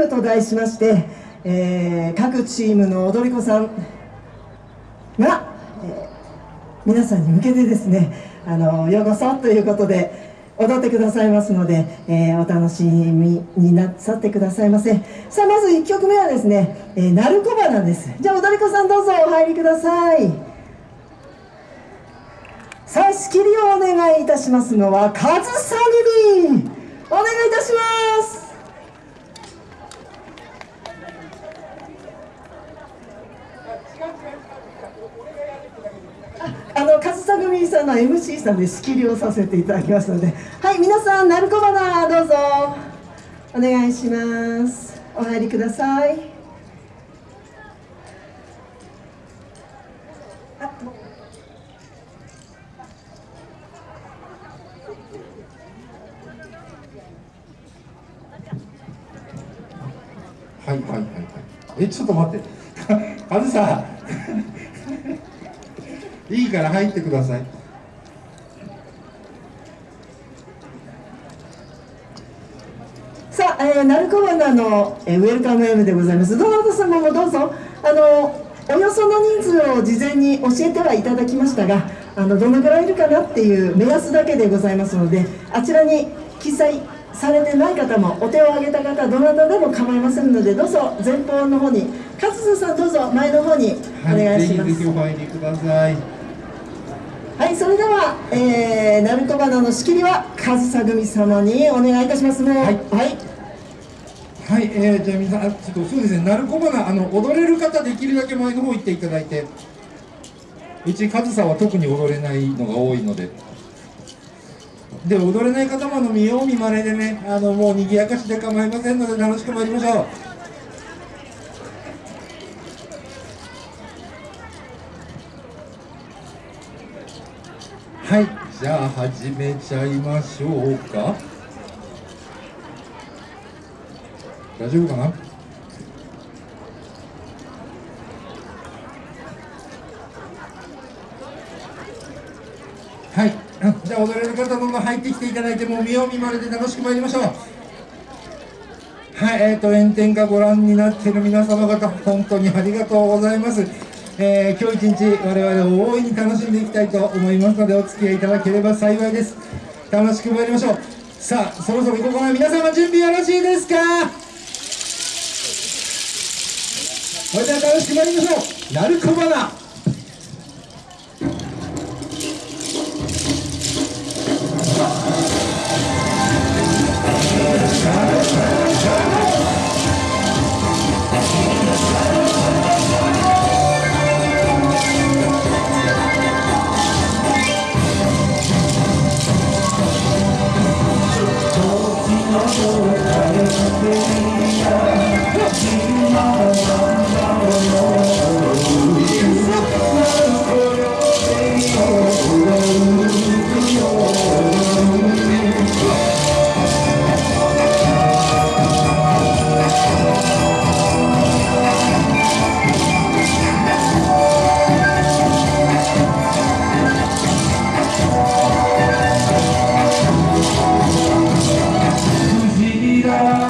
ムと題しまして、えー、各チームの踊り子さんが、えー、皆さんに向けてですねあのようこそということで踊ってくださいますので、えー、お楽しみになさってくださいませ。さあまず1曲目はですね、えー、鳴子花です。じゃあ踊り子さんどうぞお入りください。さあ仕切りをお願いいたしますのはカズサグリお願いいたしますあの勝田組さんの MC さんで仕切りをさせていただきますので。はい皆さん鳴子花どうぞ。お願いします。お入りください。はいはいはいはい。えちょっと待って。あずさいいから入ってください。さあ、えー、鳴子花の、えー、ウェルカム M でございます。どなた様もどうぞ。あのおよその人数を事前に教えてはいただきましたがあのどのぐらいいるかなっていう目安だけでございますのであちらに記載されてない方もお手を挙げた方どなたでも構いませんのでどうぞ前方の方に勝田さんどうぞ前の方にお願いします、はい、ぜひぜひお入りください。はいそれでは、えー、鳴子花の仕切りは上総組様にお願いいたしますね。はい、はい。はい、えー、じゃあ皆さん、ちょっとそうですね、鳴子花、あの踊れる方、できるだけ前の方行っていただいて、うち、上総は特に踊れないのが多いので、で、踊れない方もあの見よう見まねでね、あのもう賑やかしで構いませんので、楽しく参りましょう。はい。じゃあ始めちゃいましょうか。大丈夫かな？はい。じゃあ踊れる方どんどん入ってきていただいてもう見よう見まねで楽しく参りましょう。はい。えーと炎天下ご覧になっている皆様方本当にありがとうございます。えー、今日一日我々を大いに楽しんでいきたいと思いますのでお付き合いいただければ幸いです。楽しく参りましょう。さあそろそろここかで皆様準備よろしいですか？それでは楽しく参りましょう。鳴子花。Yeah.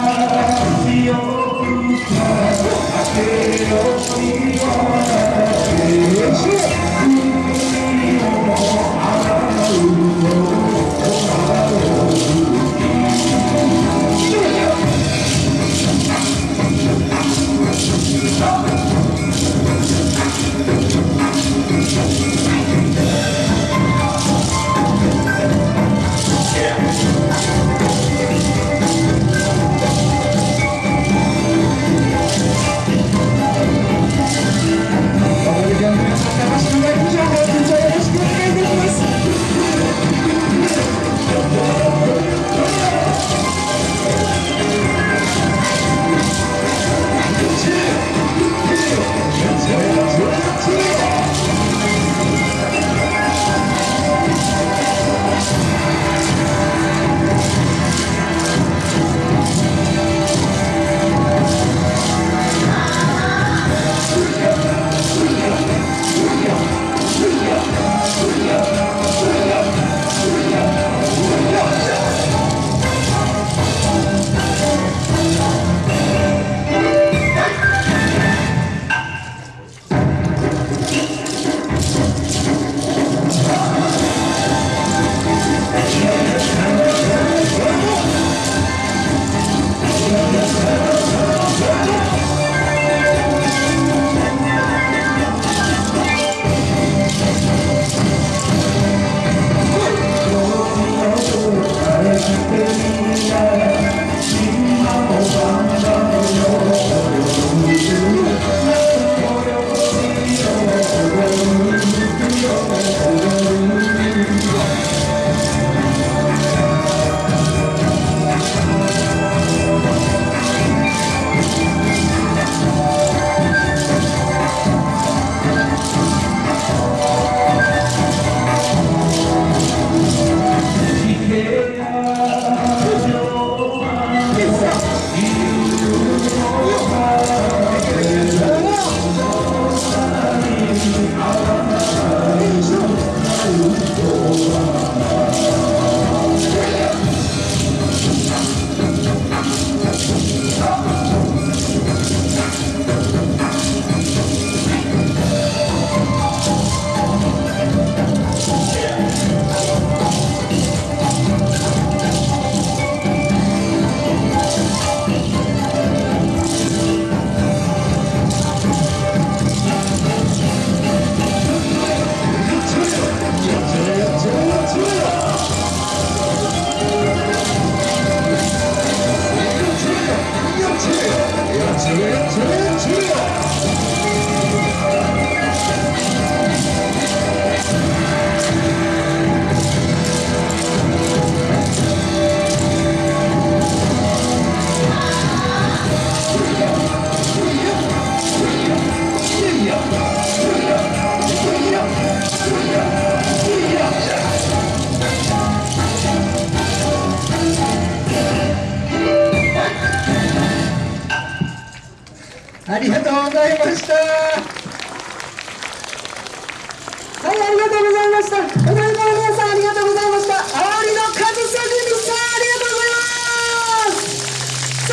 ありがとうございました。はいありがとうございました。